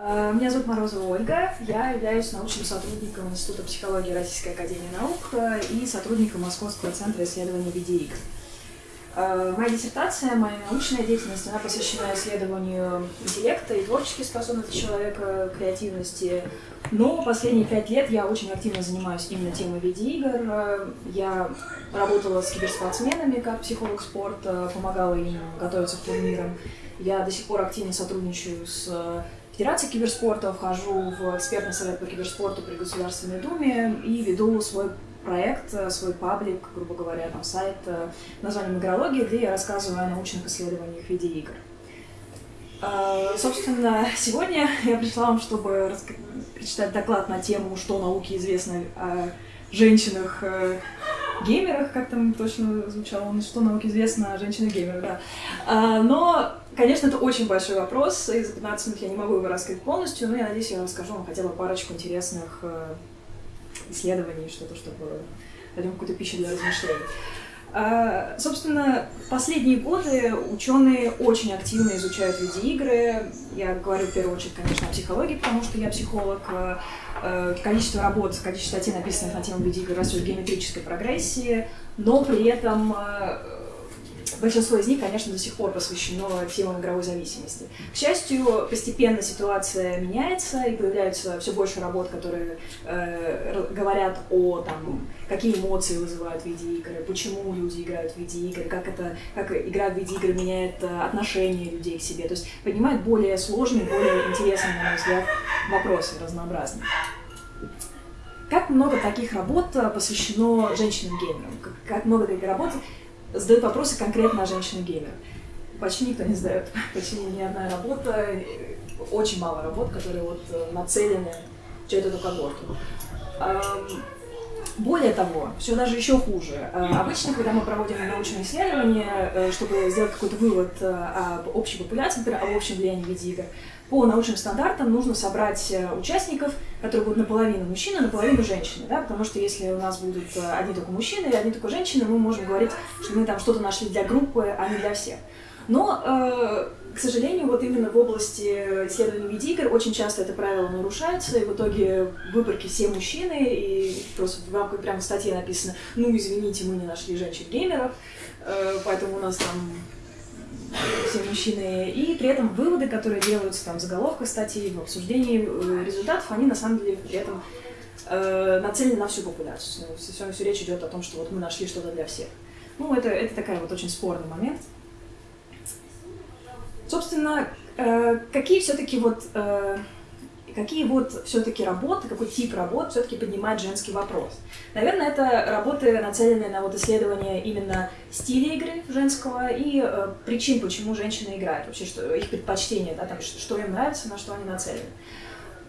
Э, меня зовут Морозова Ольга, я являюсь научным сотрудником Института психологии Российской Академии Наук э, и сотрудником Московского центра исследований видеоигр. Э, моя диссертация, моя научная деятельность, она посвящена исследованию интеллекта и творческих способностей человека, креативности. Но последние пять лет я очень активно занимаюсь именно темой видеоигр. Я работала с киберспортсменами как психолог спорта, помогала им готовиться к турнирам. Я до сих пор активно сотрудничаю с Федерации киберспорта, вхожу в экспертный совет по киберспорту при Государственной Думе и веду свой проект, свой паблик, грубо говоря, там сайт э, названием «Игрология», где я рассказываю о научных исследованиях видеоигр. Uh, собственно, сегодня я пришла вам, чтобы прочитать доклад на тему, что науке известно о женщинах э, геймерах, как там точно звучало, что науке известно о женщинах-геймерах, да. Uh, но Конечно, это очень большой вопрос, и за 15 минут я не могу его раскрыть полностью, но я надеюсь, я расскажу вам хотя бы парочку интересных э, исследований, что-то, чтобы дадим какую-то пищу для размышлений. А, собственно, последние годы ученые очень активно изучают видеоигры. Я говорю в первую очередь, конечно, о психологии, потому что я психолог. Э, количество работ, количество статей, написанных на тему видеоигр, растет в геометрической прогрессии, но при этом большинство из них, конечно, до сих пор посвящено темам игровой зависимости. К счастью, постепенно ситуация меняется, и появляются все больше работ, которые э, говорят о том, какие эмоции вызывают видеоигры, почему люди играют в видеоигры, как, это, как игра в видеоигры меняет э, отношение людей к себе. То есть поднимает более сложные, более интересные, на мой взгляд, вопросы разнообразные. Как много таких работ э, посвящено женщинам-геймерам? Как много таких работ задают вопросы конкретно о женщине-геймер. Почти никто не задает, почти ни одна работа, очень мало работ, которые вот э, нацелены через эту когорту. Более того, все даже еще хуже. Э, обычно, когда мы проводим научные исследования, э, чтобы сделать какой-то вывод об общей популяции, например, об общем влиянии видеоигр, по научным стандартам нужно собрать участников, которые будут наполовину мужчины, наполовину женщины, да, потому что если у нас будут э, одни только мужчины или одни только женщины, мы можем говорить, что мы там что-то нашли для группы, а не для всех. Но, э, к сожалению, вот именно в области исследований видеоигр очень часто это правило нарушается, и в итоге в выборке все мужчины, и просто в рамках прямо статьи написано, ну, извините, мы не нашли женщин-геймеров, э, поэтому у нас там все мужчины, и при этом выводы, которые делаются там в заголовках статьи, в обсуждении э, результатов, они на самом деле при этом э, нацелены на всю популяцию. Все, все речь идет о том, что вот мы нашли что-то для всех. Ну, это, это такая вот очень спорный момент. Собственно, э, какие все-таки вот э, какие вот все-таки работы, какой тип работ все-таки поднимает женский вопрос. Наверное, это работы, нацеленные на вот исследование именно стиля игры женского и э, причин, почему женщины играют, вообще что, их предпочтения, да, там, что, им нравится, на что они нацелены.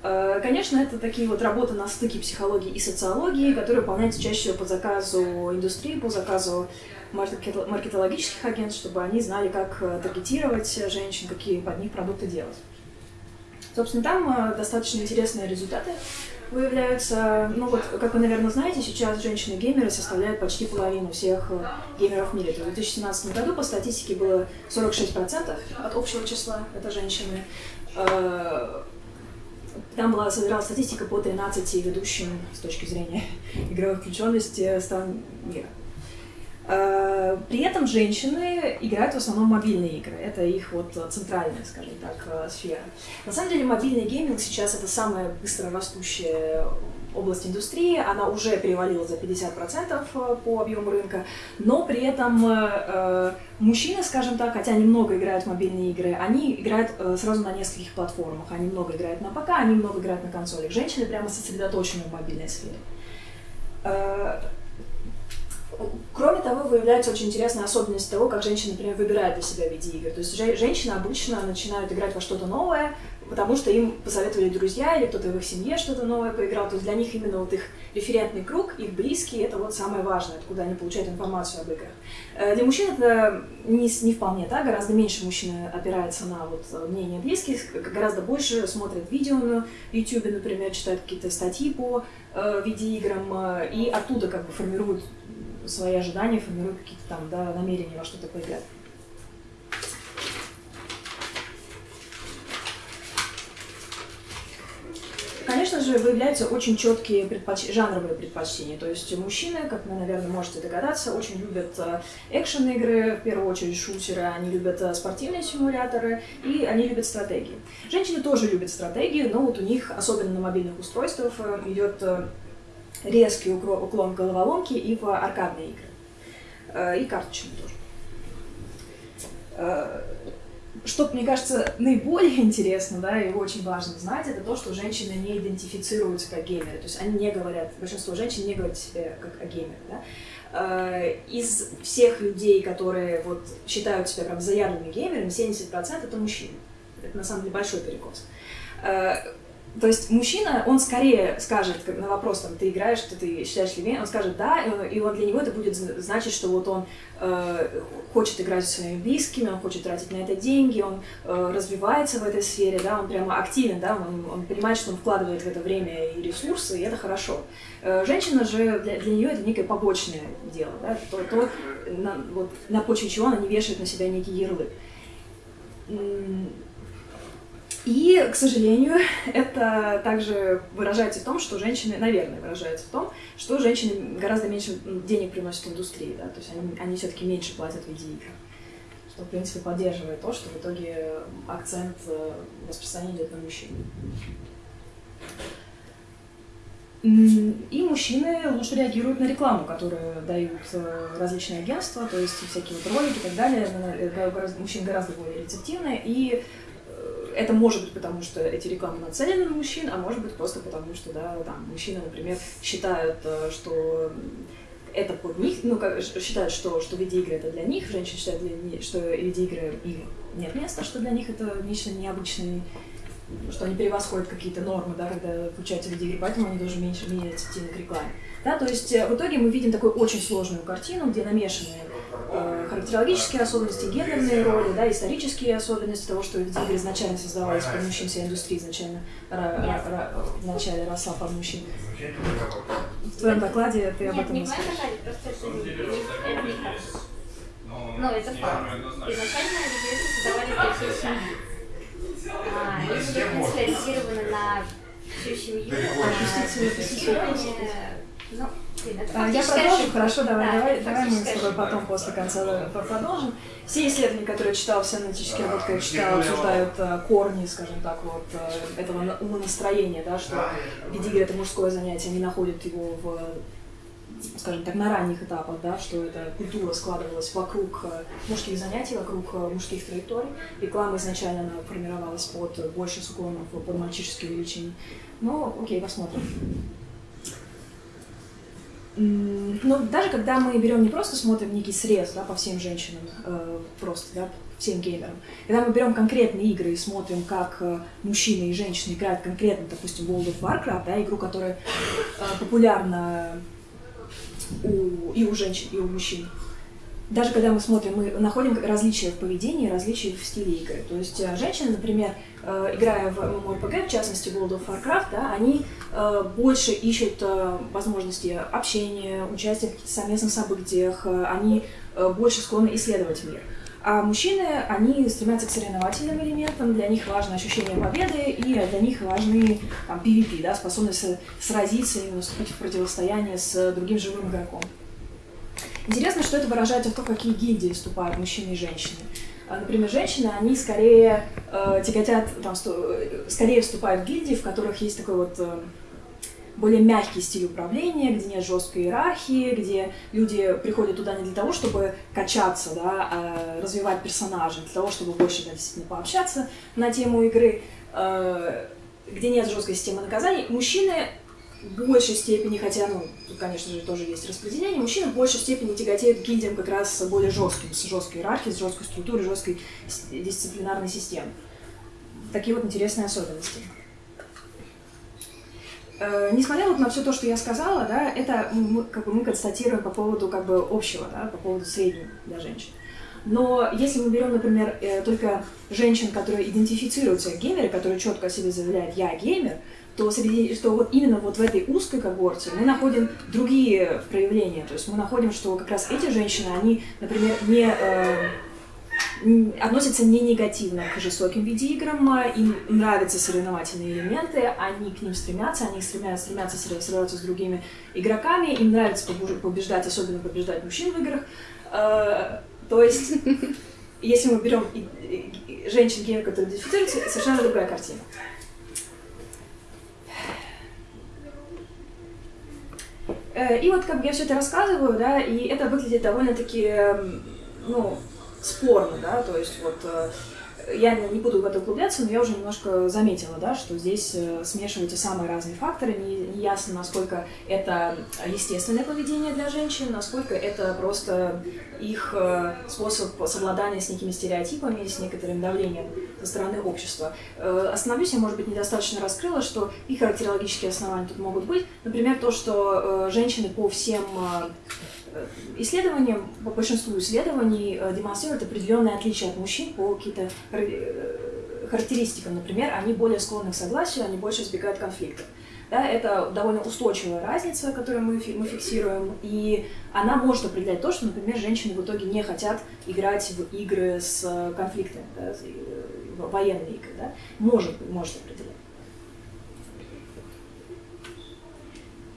Э, конечно, это такие вот работы на стыке психологии и социологии, которые выполняются чаще всего по заказу индустрии, по заказу маркетологических агентств, чтобы они знали, как э, таргетировать женщин, какие под них продукты делать. Собственно, там э, достаточно интересные результаты выявляются. Ну вот, как вы, наверное, знаете, сейчас женщины-геймеры составляют почти половину всех э, геймеров в мире. То есть в 2017 году по статистике было 46% от общего числа, это женщины. Э, там была собиралась статистика по 13 ведущим с точки зрения игровой включенности стран мира. Э, при этом женщины играют в основном мобильные игры. Это их вот центральная, скажем так, э, сфера. На самом деле мобильный гейминг сейчас это самая быстро растущая область индустрии, она уже перевалила за 50% э, по объему рынка, но при этом мужчины, скажем так, хотя они много играют в мобильные игры, они играют сразу на нескольких платформах. Они много играют на ПК, они много играют на консолях. Женщины прямо сосредоточены в мобильной сфере. Кроме того, выявляется очень интересная особенность того, как женщины, например, выбирают для себя видеоигры. То есть женщины обычно начинают играть во что-то новое, потому что им посоветовали друзья или кто-то в их семье что-то новое поиграл. То есть для них именно вот их референтный круг, их близкие, это вот самое важное, откуда они получают информацию об играх. Э, для мужчин это не, не вполне так, гораздо меньше мужчины опирается на вот мнение близких, гораздо больше смотрят видео на YouTube, например, читают какие-то статьи по э, видеоиграм, э, и оттуда как бы формируют свои ожидания, формируют какие-то там да, намерения во что-то поиграть. конечно же, выявляются очень четкие предпоч... жанровые предпочтения. То есть мужчины, как вы, наверное, можете догадаться, очень любят э, экшен-игры, в первую очередь шутеры, они любят э, спортивные симуляторы и они любят стратегии. Женщины тоже любят стратегии, но вот у них, особенно на мобильных устройствах, э, идет резкий уклон в головоломки и в аркадные игры. И карточные тоже что, мне кажется, наиболее интересно, да, и очень важно знать, это то, что женщины не идентифицируются как геймеры. То есть они не говорят, большинство женщин не говорят себе как о геймере, да. Э, из всех людей, которые вот считают себя прям заядлыми геймерами, 70% это мужчины. Это на самом деле большой перекос. То есть мужчина, он скорее скажет на вопрос, там, ты играешь, ты, ты считаешь ли он скажет да, и он для него это будет значить, что вот он э, хочет играть со своими близкими, он хочет тратить на это деньги, он э, развивается в этой сфере, да, он прямо активен, да, он, он понимает, что он вкладывает в это время и ресурсы, и это хорошо. Э, женщина же, для, для нее это некое побочное дело, да, то, то на, вот, на почве чего она не вешает на себя некий ярлык. И, к сожалению, это также выражается в том, что женщины, наверное, выражается в том, что женщины гораздо меньше денег приносят индустрии, да, то есть они, они все-таки меньше платят в видеоигр. Что, в принципе, поддерживает то, что в итоге акцент э, распространения идет на мужчин. И мужчины лучше реагируют на рекламу, которую дают э, различные агентства, то есть всякие вот ролики и так далее. Э, мужчины гораздо более рецептивны, и это может быть потому, что эти рекламы нацелены на мужчин, а может быть просто потому, что, да, там, мужчины, например, считают, э, что это под них, ну, как, считают, что, что видеоигры это для них, женщины считают, для, что видеоигры им нет места, что для них это нечто необычное, что они превосходят какие-то нормы, да, когда включаются видеоигры, поэтому они тоже меньше, менее рецептивны к рекламе. Да, то есть э, в итоге мы видим такую очень сложную картину, где намешаны характерологические особенности, гендерные роли, да, исторические особенности того, что видеоигры изначально создавались под мужчин, вся индустрия изначально в начале росла под мужчин. В твоем докладе ты об этом не скажешь. Ну, это факт. Изначально видеоигры создавались для всей семьи. А, они были, в принципе, ориентированы на всю семью. А, ну, а, я продолжу, хорошо, давай, да, давай, давай мы с тобой потом после конца продолжим. Все исследования, которые я читала, все аналитические работы, которые я читала, обсуждают а, корни, скажем так, вот а, этого умонастроения, да, что видеоигры это мужское занятие, они находят его в скажем так, на ранних этапах, да, что эта культура складывалась вокруг мужских занятий, вокруг мужских траекторий. Реклама изначально она формировалась под больше с уклоном под мальчишеские увлечения. Но окей, посмотрим. Но даже когда мы берем не просто смотрим некий срез да, по всем женщинам, э, просто да, всем геймерам, когда мы берем конкретные игры и смотрим, как э, мужчины и женщины играют конкретно, допустим, World of Warcraft, да, игру, которая э, популярна у, и у женщин, и у мужчин, даже когда мы смотрим, мы находим различия в поведении, различия в стиле игры. То есть э, женщины, например, играя в MMORPG, в частности World of Warcraft, да, они э, больше ищут возможности общения, участия в совместных событиях, они больше склонны исследовать мир. А мужчины, они стремятся к соревновательным элементам, для них важно ощущение победы, и для них важны там, PvP, да, способность сразиться и вступить в противостояние с другим живым игроком. Интересно, что это выражается в том, какие гильдии вступают мужчины и женщины. А, например, женщины, они скорее э, тяготят, там, скорее вступают в гильдии, в которых есть такой вот э, более мягкий стиль управления, где нет жесткой иерархии, где люди приходят туда не для того, чтобы качаться, да, а развивать персонажа, для того, чтобы больше да, действительно пообщаться на тему игры, э, где нет жесткой системы наказаний. Мужчины большей степени, хотя, ну, тут, конечно же, тоже есть распределение, мужчины в большей степени тяготеют к гильдиям как раз более жестким, с жесткой иерархией, с жесткой структурой, жесткой дисциплинарной системой. Такие вот интересные особенности. Э, несмотря вот на все то, что я сказала, да, это мы, как бы мы констатируем по поводу как бы общего, да, по поводу среднего для женщин. Но если мы берем, например, э, только женщин, которые идентифицируются геймеры, которые четко о себе заявляют «я геймер», то, среди, что вот именно вот в этой узкой когорте мы находим другие проявления. То есть мы находим, что как раз эти женщины, они, например, не, э, относятся не негативно к жестоким видеоиграм, им нравятся соревновательные элементы, они к ним стремятся, они стремятся, стремятся соревноваться с другими игроками, им нравится побеждать, особенно побеждать мужчин в играх. Э, то есть, если мы берем женщин-геев, которые идентифицируются, совершенно другая картина. И вот как бы я все это рассказываю, да, и это выглядит довольно-таки, эм, ну, спорно, да, то есть вот э, я не буду в это углубляться, но я уже немножко заметила, да, что здесь э, смешиваются самые разные факторы, не, ясно, насколько это естественное поведение для женщин, насколько это просто их э, способ совладания с некими стереотипами, с некоторым давлением со стороны общества. Э, остановлюсь, я, может быть, недостаточно раскрыла, что и характерологические основания тут могут быть. Например, то, что женщины по всем исследованиям, по большинству исследований демонстрируют определенные отличия от мужчин по каким-то характеристикам. Например, они более склонны к согласию, они больше избегают конфликтов. Да, это довольно устойчивая разница, которую мы, мы фиксируем, и она может определять то, что, например, женщины в итоге не хотят играть в игры с э, конфликтами, да, военные игры. Да? Может, может определять.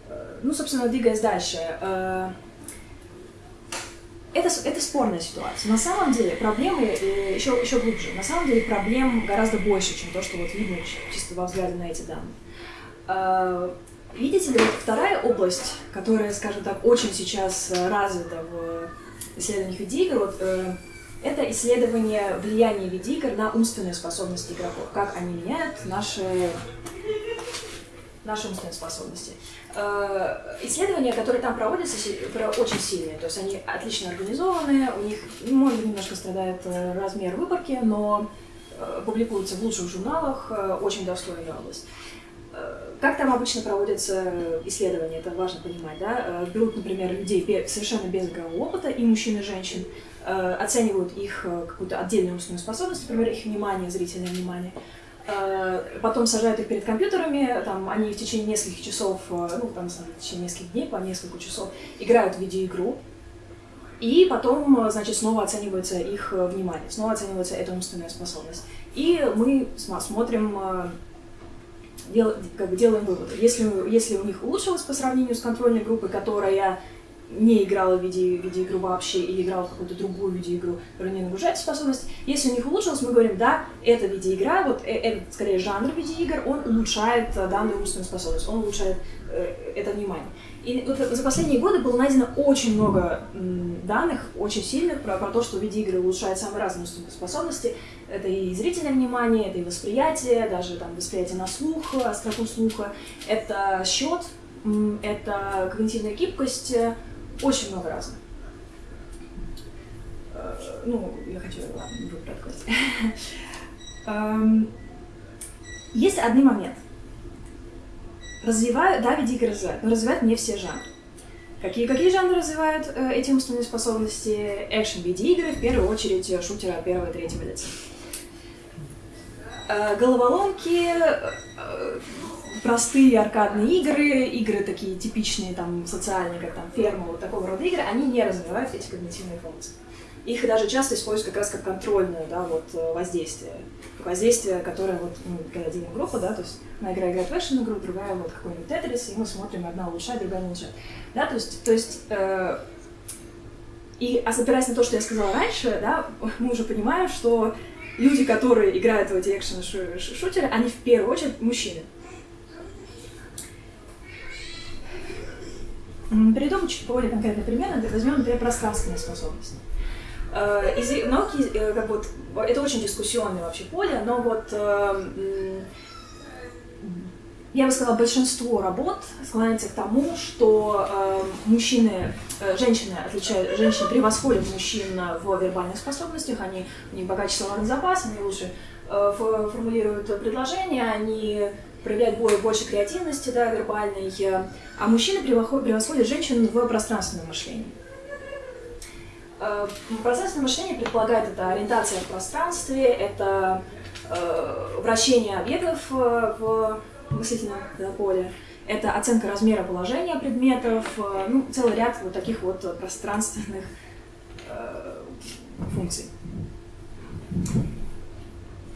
Э, ну, собственно, двигаясь дальше. Э, это, это спорная ситуация. На самом деле проблемы еще, еще глубже. На самом деле проблем гораздо больше, чем то, что вот видно чисто во взгляде на эти данные. А, видите ли, вот вторая область, которая, скажем так, очень сейчас э, развита в исследованиях видеоигр, вот, э, это исследование влияния видеоигр на умственные способности игроков, как они меняют наши, наши умственные способности. Э, исследования, которые там проводятся, очень сильные, то есть они отлично организованы, у них, может быть, немножко страдает размер выборки, но публикуются в лучших журналах, очень достойная область. Как там обычно проводятся исследования, это важно понимать, да? Э, берут, например, людей совершенно без игрового опыта, и мужчин, и женщин, э, оценивают их э, какую-то отдельную умственную способность, например, их внимание, зрительное внимание, потом сажают их перед компьютерами, там они в течение нескольких часов, ну, там, в течение нескольких дней, по несколько часов играют в видеоигру, и потом, значит, снова оценивается их внимание, снова оценивается эта умственная способность. И мы смотрим дел, как бы делаем выводы. Если, если у них улучшилось по сравнению с контрольной группой, которая не играла в виде, видеоигру вообще или играла в какую-то другую видеоигру, которая не нагружает способность, если у них улучшилось, мы говорим, да, эта видеоигра, вот э, этот, скорее, жанр видеоигр, он улучшает э, данную умственную способность, он улучшает э, это внимание. И вот за последние годы было найдено очень много данных, очень сильных, про, про то, что видеоигры улучшают самые разные способности. Это и зрительное внимание, это и восприятие, даже там восприятие на слух, остроту слуха. Это счет, это когнитивная гибкость, очень много разных. Э, ну, я хочу, ладно, не буду эм, Есть один момент – развивают, да, видеоигры развивают, но развивают не все жанры. Какие, какие жанры развивают э, эти умственные способности? Экшен-видеоигры, в первую очередь э, шутеры от первого и третьего лица. Э, головоломки, э, простые аркадные игры, игры такие типичные, там, социальные, как там ферма, вот такого рода игры, они не развивают эти когнитивные функции. Их даже часто используют как раз как контрольное да, вот, э, воздействие. Воздействие, которое вот, ну, когда делим группу, да, то есть одна игра играет в экшен игру, другая вот какой-нибудь тетрис, и мы смотрим, одна улучшает, другая улучшает. Да, то есть, то есть э, и опираясь на то, что я сказала раньше, да, мы уже понимаем, что люди, которые играют в эти экшен-шутеры, они в первую очередь мужчины. Перейдем чуть более конкретный пример, возьмем, например, пространственные способности. Э, из науки, э, как вот, это очень дискуссионное вообще поле, но вот э, я бы сказала, большинство работ склоняется к тому, что мужчины, э, женщины отличают, женщины превосходят мужчин в вербальных способностях, они, у них богаче словарный запас, они лучше формулируют предложения, они проявляют больше креативности да, вербальной, а мужчины превосходят женщин в пространственном мышлении. Э, пространственное мышление предполагает это ориентация в пространстве, это э, вращение объектов э, в мыслительном поле, это оценка размера положения предметов, ну, целый ряд вот таких вот пространственных функций.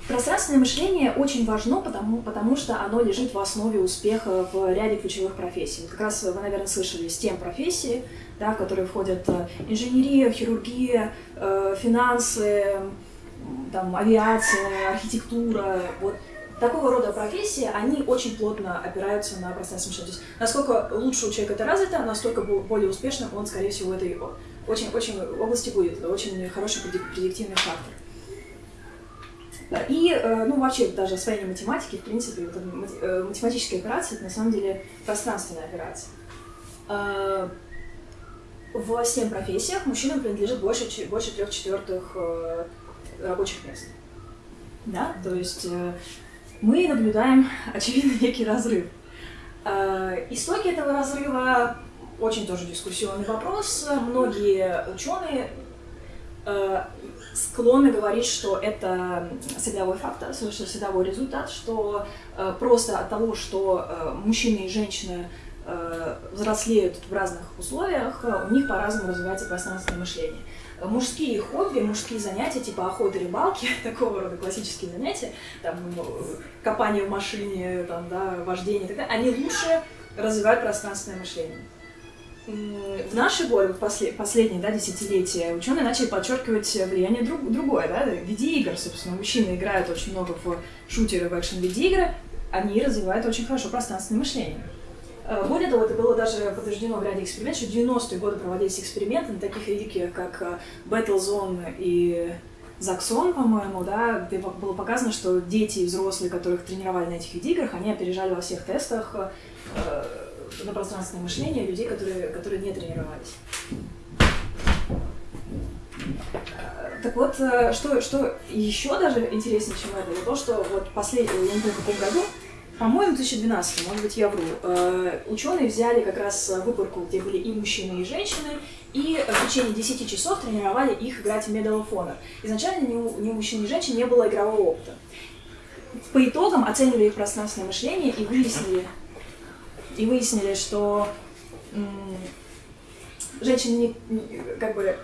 Пространственное мышление очень важно, потому, потому что оно лежит в основе успеха в ряде ключевых профессий. Вот как раз вы, наверное, слышали STEM профессии, да, в которые входят э, инженерия, хирургия, э, финансы, там, авиация, архитектура. Вот такого рода профессии, они очень плотно опираются на пространственное мышление. То есть насколько лучше у человека это развито, настолько более успешным он, скорее всего, в этой очень, очень области будет. Очень хороший предиктивный фактор. И, э, ну, вообще, даже освоение математики, в принципе, вот, э, математические операции, это на самом деле пространственная операция. Э, в 7 профессиях мужчинам принадлежит больше, больше трех четвертых рабочих мест. Да, то есть мы наблюдаем, очевидно, некий разрыв. Истоки этого разрыва очень тоже дискуссионный вопрос. Многие ученые склонны говорить, что это средовой фактор, что средовой результат, что э, просто от того, что э, мужчины и женщины э, взрослеют в разных условиях, у них по-разному развивается пространственное мышление. Мужские хобби, мужские занятия, типа охоты, рыбалки, такого рода классические занятия, там, копание в машине, там, да, вождение и так далее, они лучше развивают пространственное мышление в наши годы, в послед, последние да, десятилетия, ученые начали подчеркивать влияние друг, другое, да, видеоигр, собственно, мужчины играют очень много в шутеры, в экшен-видеоигры, они развивают очень хорошо пространственное мышление. Э, более того, это было даже подтверждено в ряде экспериментов, что в 90-е годы проводились эксперименты на таких великих, как э, Battlezone и Заксон, по-моему, да, где было показано, что дети и взрослые, которых тренировали на этих видеоиграх, они опережали во всех тестах э, на пространственное мышление людей, которые, которые не тренировались. Так вот, э, что, что еще даже интереснее, чем это, это то, что вот последний, я не помню, в каком году, по-моему, в 2012, может быть, я вру, э, ученые взяли как раз выборку, где были и мужчины, и женщины, и в течение 10 часов тренировали их играть в Medal of Honor. Изначально ни у, ни у мужчин, ни у женщин не было игрового опыта. По итогам оценивали их пространственное мышление и выяснили, и выяснили, что женщины не, как бы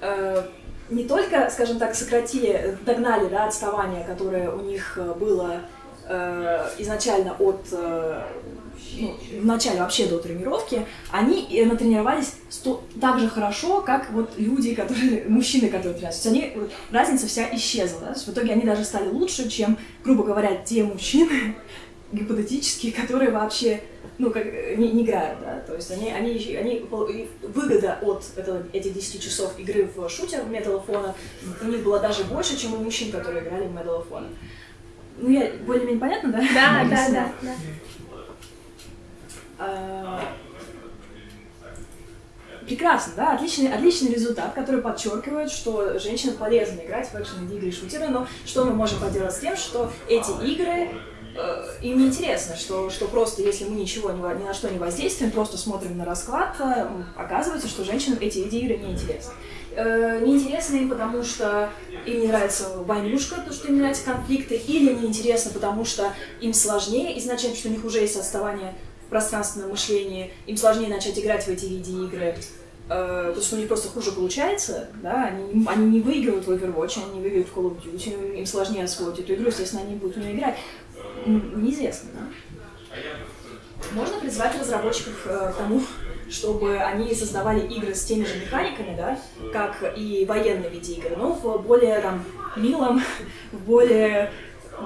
э, не только, скажем так, сократили, догнали да, отставание, которое у них было э, изначально от э, ну, в начале вообще до тренировки, они э, натренировались сто, так же хорошо, как вот люди, которые, мужчины, которые тренируются. То есть они, разница вся исчезла. Да? в итоге они даже стали лучше, чем, грубо говоря, те мужчины, гипотетические, которые вообще ну, как, не, не играют, да, то есть они, они, они выгода от этого, этих 10 часов игры в шутер Honor у них была даже больше, чем у мужчин, которые играли в Honor. Ну, я более-менее понятно, да? Да, да, да, да. А, прекрасно, да, отличный, отличный результат, который подчеркивает, что женщинам полезно играть в экшен игры и шутеры, но что мы можем поделать с тем, что эти игры Э, им не интересно, что, что просто если мы ничего ни, на что не воздействуем, просто смотрим на расклад, э, оказывается, что женщинам эти видеоигры не интересны. Э, неинтересны им, потому что им не нравится войнушка, потому что им нравятся конфликты, или неинтересно, потому что им сложнее изначально, что у них уже есть отставание в пространственном мышлении, им сложнее начать играть в эти видеоигры, потому что у них просто хуже получается, да, они, они не выигрывают в Overwatch, они не выигрывают в Call of Duty, им сложнее освоить эту игру, естественно, они будут в нее играть неизвестно. Да? Можно призвать разработчиков э, к тому, чтобы они создавали игры с теми же механиками, да, как и военные видеоигры, но в более там, милом, в более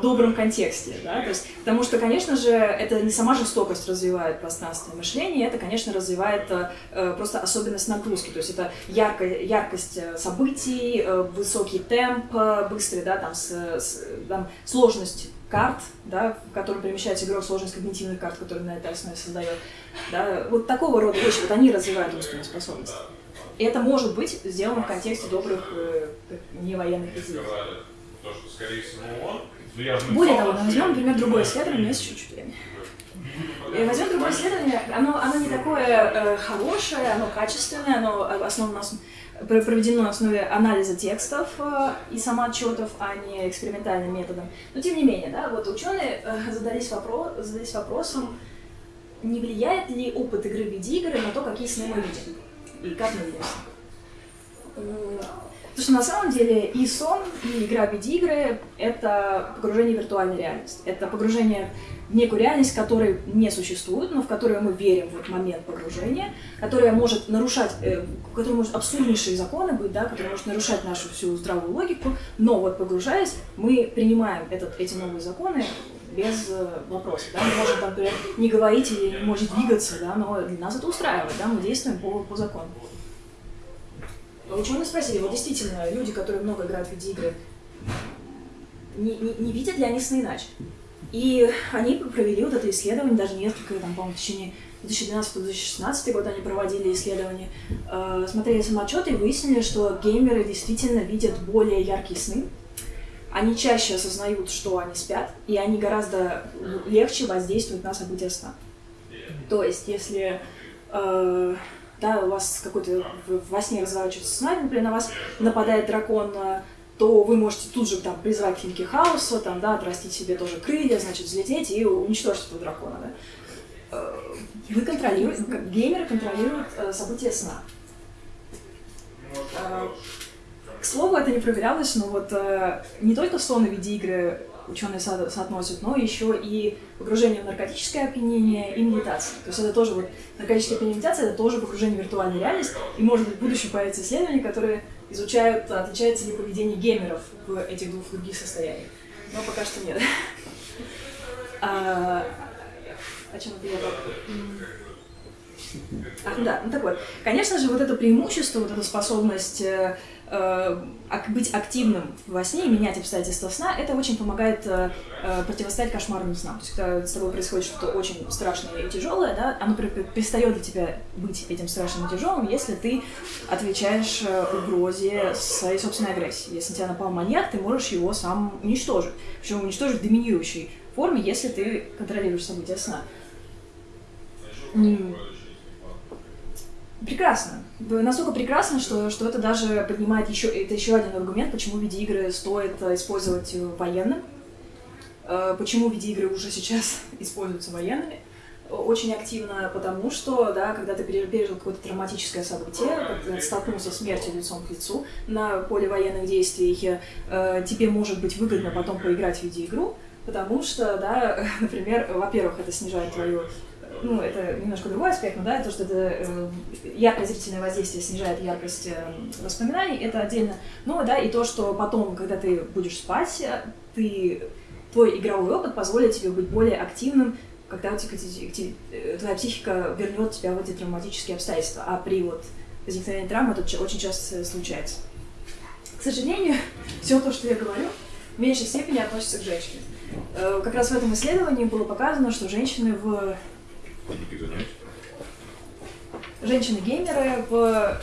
добром контексте, да, то есть, потому что, конечно же, это не сама жестокость развивает пространственное мышление, это, конечно, развивает э, просто особенность нагрузки, то есть это ярко, яркость э, событий, э, высокий темп, э, быстрый, да, там, с, с, там, сложность карт, да, в котором перемещается игрок, сложность когнитивных карт, которые на этой основе создает. Да, вот такого рода вещи, вот они развивают умственные способности. И это может быть сделано в контексте добрых э, невоенных изделий. Более того, возьмем, например, другое исследование, у меня есть чуть-чуть времени. И возьмем другое исследование, оно, оно не такое э, хорошее, оно качественное, оно основано на проведено на основе анализа текстов э, и самоотчетов, а не экспериментальным методом. Но тем не менее, да, вот ученые э, задались, вопрос, задались вопросом, не влияет ли опыт игры в видеоигры на то, какие сны мы видим и как мы видим Потому что на самом деле и сон, и игра в видеоигры — это погружение в виртуальную реальность. Это погружение в некую реальность, которой не существует, но в которую мы верим в этот момент погружения, которая может нарушать, э, которая может абсурднейшие законы быть, да, которая может нарушать нашу всю здравую логику, но вот погружаясь, мы принимаем этот, эти новые законы без э, вопросов. Да? Мы можем, например, не говорить или не может двигаться, да, но для нас это устраивает, да, мы действуем по, по закону. Ученые спросили, вот действительно, люди, которые много играют в видеоигры, не, не, не видят ли они сны иначе? И они провели вот это исследование, даже несколько, там, по-моему, в течение 2012-2016 год они проводили исследования, э, смотрели самоотчеты и выяснили, что геймеры действительно видят более яркие сны, они чаще осознают, что они спят, и они гораздо легче воздействуют на события сна. То есть, если э, да, у вас какой-то во сне разворачивается сценарий, например, на вас нападает дракон, э, то вы можете тут же там призвать клинки хаоса, там, да, отрастить себе тоже крылья, значит, взлететь и уничтожить этого дракона, да. Э, вы контролируете, геймеры контролируют э, события сна. К слову, это не проверялось, но вот не только сон и видеоигры ученые со соотносят, но еще и погружение в наркотическое опьянение и медитация. То есть это тоже вот наркотическое опьянение медитация, это тоже погружение в виртуальную реальность, и может быть в будущем появятся исследования, которые изучают, отличается ли поведение геймеров в этих двух других состояниях. Но пока что нет. А, о чем это я а, да, ну так вот. Конечно же, вот это преимущество, вот эта способность э, быть активным во сне и менять обстоятельства сна, это очень помогает э, э, противостоять кошмарным снам. То есть, когда с тобой происходит что-то очень страшное и тяжелое, да, оно перестает для тебя быть этим страшным и тяжелым, если ты отвечаешь э, угрозе своей собственной агрессии. Если на тебя напал маньяк, ты можешь его сам уничтожить. Причем уничтожить в доминирующей форме, если ты контролируешь события сна. Прекрасно. Настолько прекрасно, что, что это даже поднимает еще, это еще один аргумент, почему видеоигры стоит э, использовать военным, э, почему видеоигры уже сейчас используются военными очень активно, потому что, да, когда ты пережил какое-то травматическое событие, столкнулся с смертью лицом к лицу на поле военных действий, э, тебе может быть выгодно потом поиграть в видеоигру, потому что, да, например, во-первых, это снижает твою ну, это немножко другой аспект, но да, то, что это э, яркое зрительное воздействие снижает яркость э, воспоминаний, это отдельно. Ну, да, и то, что потом, когда ты будешь спать, э, ты, твой игровой опыт позволит тебе быть более активным, когда у тебя, э, твоя психика вернет тебя в эти травматические обстоятельства. А при вот возникновении травмы это очень часто случается. К сожалению, все то, что я говорю, в меньшей степени относится к женщине. Как раз в этом исследовании было показано, что женщины в Женщины-геймеры в э,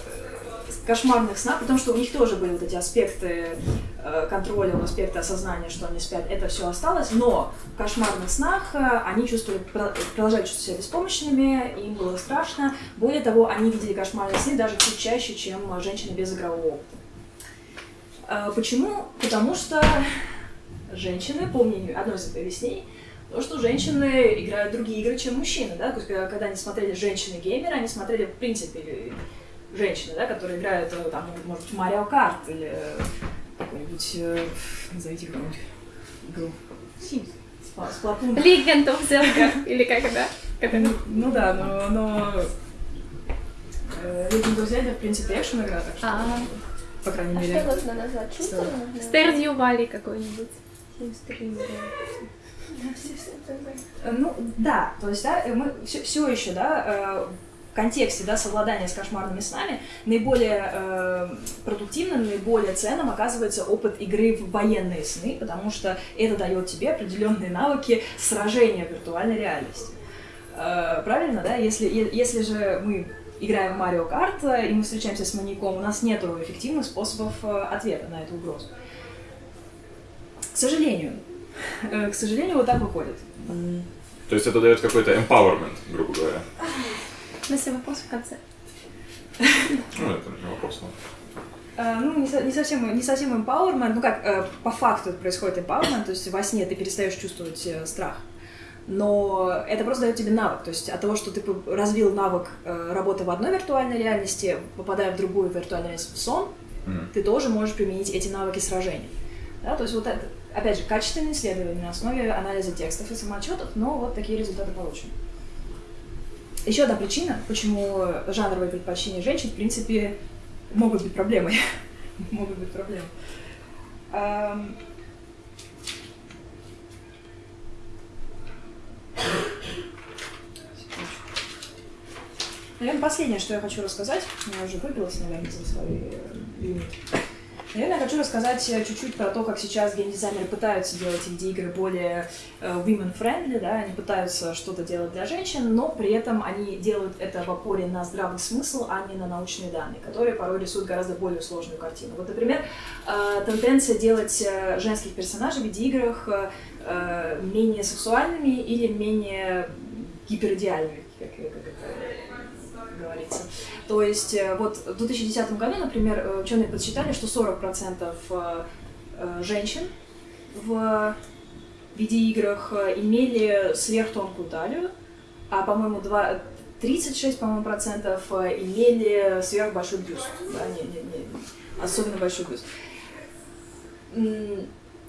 кошмарных снах, потому что у них тоже были вот эти аспекты э, контроля, аспекты осознания, что они спят, это все осталось, но в кошмарных снах э, они чувствовали, продолжали чувствовать себя беспомощными, им было страшно. Более того, они видели кошмарные сны даже чуть чаще, чем женщины без игрового опыта. Почему? Потому что женщины, по мнению одной из объяснений, то, что женщины играют другие игры, чем мужчины, да, то есть когда они смотрели женщины-геймеры, они смотрели, в принципе, женщины, да, которые играют, э, там, может быть, Марио Карт или э, какой-нибудь, э, назовите какую-нибудь игру. Sims. Сплатун. Legend of Zelda, или как, да? Ну, ну да, но, но Legend of Zelda, в принципе, экшен игра, так что, а по крайней а мере. что нужно назвать? Stardew Valley какой-нибудь. Sims 3, Э, ну, да, то есть, да, мы все, все еще, да, э, в контексте, да, совладания с кошмарными снами наиболее э, продуктивным, наиболее ценным оказывается опыт игры в военные сны, потому что это дает тебе определенные навыки сражения в виртуальной реальности. Э, правильно, да? Если, если же мы играем в Марио Карт, э, и мы встречаемся с маньяком, у нас нет эффективных способов ответа на эту угрозу. К сожалению, Э, к сожалению, вот так выходит. То есть это дает какой-то empowerment, грубо говоря. На все вопрос в конце. Ну, это не вопрос, но... Uh, ну, не, не, совсем, не совсем empowerment, ну как, uh, по факту это происходит empowerment, то есть во сне ты перестаешь чувствовать uh, страх. Но это просто дает тебе навык, то есть от того, что ты развил навык работы в одной виртуальной реальности, попадая в другую виртуальную реальность в сон, Мгм. ты тоже можешь применить эти навыки сражения. Да, то есть вот это, опять же, качественные исследования на основе анализа текстов и самоотчетов, но вот такие результаты получены. Еще одна причина, почему жанровые предпочтения женщин, в принципе, могут быть проблемой. могут быть проблемой. Наверное, последнее, что я хочу рассказать, я уже выбилась, наверное, за свой э, лимит. Наверное, я хочу рассказать э, чуть-чуть про то, как сейчас геймдизайнеры пытаются делать инди-игры более э, women-friendly, да, они пытаются что-то делать для женщин, но при этом они делают это в опоре на здравый смысл, а не на научные данные, которые порой рисуют гораздо более сложную картину. Вот, например, э, тенденция делать женских персонажей в видеоиграх э, менее сексуальными или менее гиперидеальными, как, как это говорится. То есть э, вот в 2010 году, например, э, ученые подсчитали, что 40% э, женщин в видеоиграх э, имели сверхтонкую талию, а, по-моему, два- 36, по-моему, процентов имели сверхбольшой бюст. Да, не, не, не, особенно большой бюст.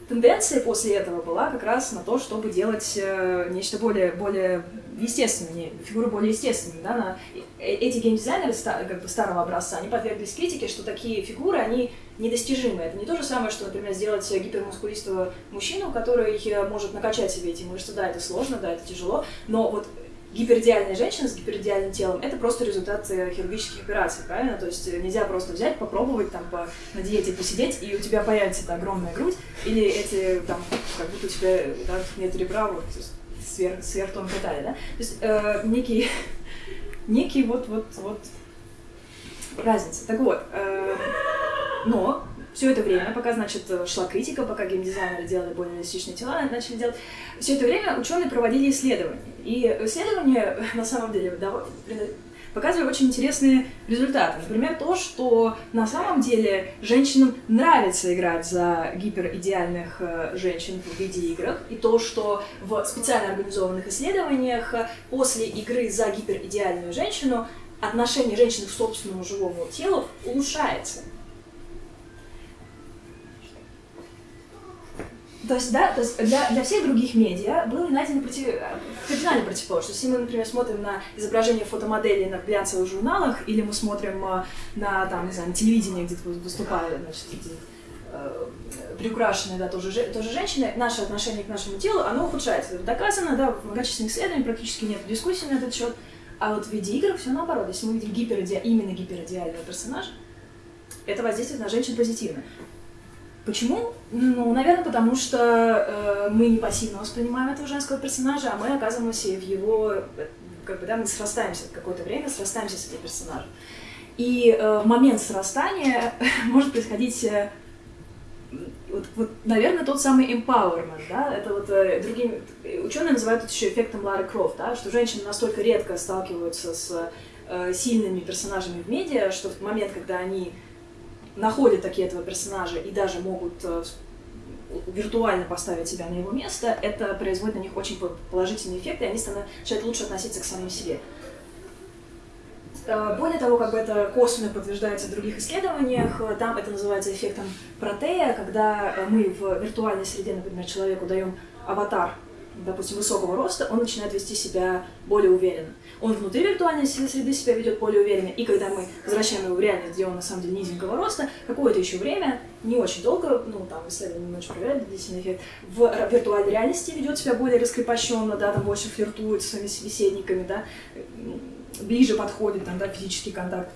Тенденция после этого была как раз на то, чтобы делать э, нечто более, более естественное, не- фигуры более естественными. Да, на, э- эти геймдизайнеры как бы старого образца, они подверглись критике, что такие фигуры, они недостижимы. Это не то же самое, что, например, сделать гипермускулистого мужчину, который э, может накачать себе эти мышцы. Да, это сложно, да, это тяжело, но вот гиперидеальная женщина с гиперидеальным телом это просто результат э, хирургических операций, правильно? То есть э, нельзя просто взять, попробовать там по, на диете посидеть, и у тебя появится эта огромная грудь, или эти там, как будто у тебя да, нет ребра, вот сверх, сверхтонкая талия, да? То есть э, некий, некий вот, вот, вот разница. Так вот, э, но все это время, пока, значит, шла критика, пока геймдизайнеры делали более реалистичные тела, начали делать, все это время ученые проводили исследования. И исследования, на самом деле, показывали очень интересные результаты. Например, то, что на самом деле женщинам нравится играть за гиперидеальных э, женщин в видеоиграх, и то, что в специально организованных исследованиях э, после игры за гиперидеальную женщину отношение женщины к собственному живому телу улучшается. То есть, да, то есть для, для всех других медиа было найдено против, кардинально противоположность. Если мы, например, смотрим на изображение фотомоделей на глянцевых журналах, или мы смотрим э, на, там, не знаю, на телевидении, где выступают, значит, эти э, приукрашенные, да, тоже, же- тоже женщины, наше отношение к нашему телу, оно ухудшается. Это доказано, да, в многочисленных исследованиях практически нет дискуссий на этот счет. А вот в видеоиграх все наоборот. Если мы видим гипериде... именно гиперидеального персонажа, это воздействует на женщин позитивно. Почему? Ну, наверное, потому что э, мы не пассивно воспринимаем этого женского персонажа, а мы оказываемся в его, э, как бы, да, мы срастаемся какое-то время, срастаемся с этим персонажем. И э, момент срастания может происходить, э, вот, вот, наверное, тот самый empowerment, да, это вот э, другими, ученые называют это еще эффектом Лары Крофт, да, что женщины настолько редко сталкиваются с э, сильными персонажами в медиа, что в момент, когда они находят такие этого персонажа и даже могут э, виртуально поставить себя на его место, это производит на них очень по- положительный эффект, и они начинают лучше относиться к самим себе. Э, Более того, как бы это косвенно подтверждается в других исследованиях, э, там это называется эффектом протея, когда мы в виртуальной среде, например, человеку даем аватар, допустим, высокого роста, он начинает вести себя более уверенно. Он внутри виртуальной среды себя ведет более уверенно, и когда мы возвращаем его в реальность, где он на самом деле низенького роста, какое-то еще время, не очень долго, ну там исследования не очень проверяли длительный эффект, в виртуальной реальности ведет себя более раскрепощенно, да, там больше флиртует с своими собеседниками, да, ближе подходит, там, да, физический контакт.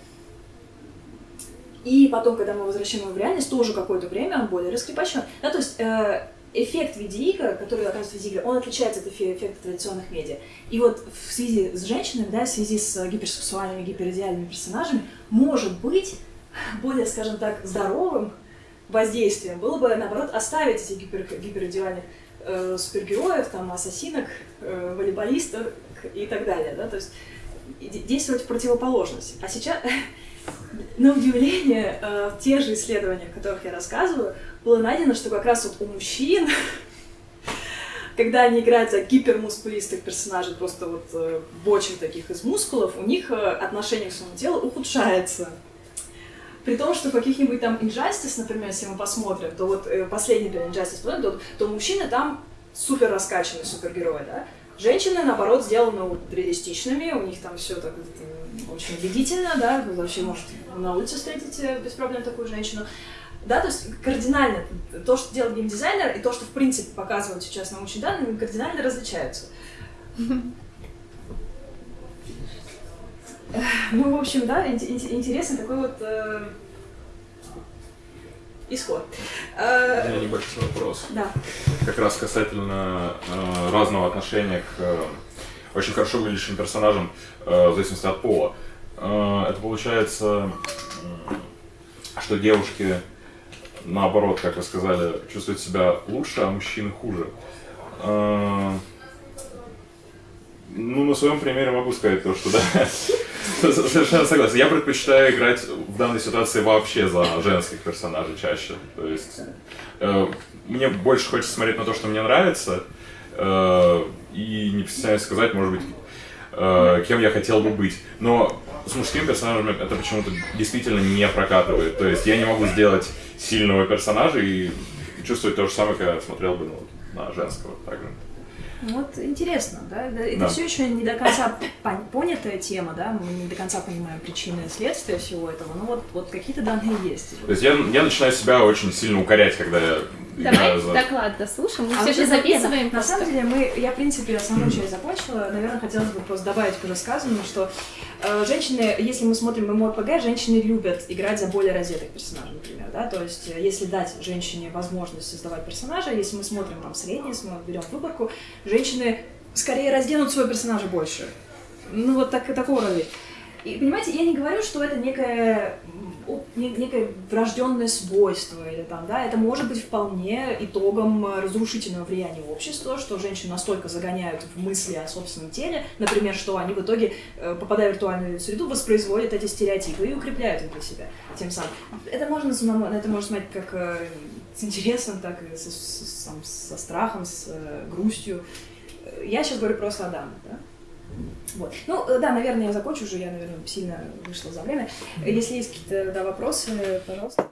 И потом, когда мы возвращаем его в реальность, тоже какое-то время он более раскрепощен. Да, то есть э, эффект видеоигр, который оказывается в видеоиграх, он отличается от эффекта традиционных медиа. И вот в связи с женщинами, да, в связи с гиперсексуальными, гиперидеальными персонажами, может быть, более, скажем так, здоровым воздействием было бы, наоборот, оставить этих гипер, гиперидеальных э, супергероев, там, ассасинок, э, волейболистов и так далее, да, то есть действовать в противоположность. А сейчас, на удивление, э, в тех же исследованиях, о которых я рассказываю, было найдено, что как раз вот у мужчин, когда они играют за гипермускулистых персонажей, просто вот э, бочек таких из мускулов, у них э, отношение к своему телу ухудшается. При том, что каких-нибудь там Injustice, например, если мы посмотрим, то вот э, последний для Injustice, то, то мужчины там супер раскачанные супергерои, да? Женщины, наоборот, сделаны реалистичными, у них там все так очень убедительно, да, вы вообще можете на улице встретить э, без проблем такую женщину. Да, то есть кардинально то, что делает геймдизайнер, и то, что в принципе показывают сейчас научные данные, кардинально различаются. Ну, в общем, да, интересный такой вот э, исход. У меня небольшой вопрос. Да. Как раз касательно э, разного отношения к э, очень хорошо выглядящим персонажам, э, в зависимости от пола. Э, это получается, э, что девушки, наоборот, как вы сказали, чувствуют себя лучше, а мужчины хуже. Э, ну, на своем примере могу сказать то, что да, совершенно согласен. Я предпочитаю играть в данной ситуации вообще за женских персонажей чаще. То есть э, мне больше хочется смотреть на то, что мне нравится, э, и не постесняюсь сказать, может быть, э, кем я хотел бы быть. Но с мужскими персонажами это почему-то действительно не прокатывает. То есть я не могу сделать сильного персонажа и чувствовать то же самое, когда смотрел бы ну, на женского также. Вот интересно, да? Это да. все еще не до конца понятая тема, да? Мы не до конца понимаем причины и следствия всего этого, но вот, вот какие-то данные есть. То есть я, я начинаю себя очень сильно укорять, когда я Давай за... доклад дослушаем, мы а все же записываем. Нет, на самом деле, мы, я, в принципе, основную часть закончила. Наверное, хотелось бы просто добавить к рассказанному, что женщины, если мы смотрим ММОРПГ, женщины любят играть за более раздетых персонажей, например, да, то есть э, если дать женщине возможность создавать персонажа, если мы смотрим там среднее, если мы берем выборку, женщины скорее разденут своего персонажа больше. Ну, вот так, такого рода. И, понимаете, я не говорю, что это некое, некое врожденное свойство, или там, да, это может быть вполне итогом разрушительного влияния общества, что женщин настолько загоняют в мысли о собственном теле, например, что они в итоге, э, попадая в виртуальную среду, воспроизводят эти стереотипы и укрепляют их для себя тем самым. Это можно, это можно смотреть как э, с интересом, так и со, со, со страхом, с э, грустью. Я сейчас говорю просто о дамах, да? Вот. Ну, э, да, наверное, я закончу уже, я, наверное, сильно вышла за время. Если есть какие-то да, вопросы, пожалуйста.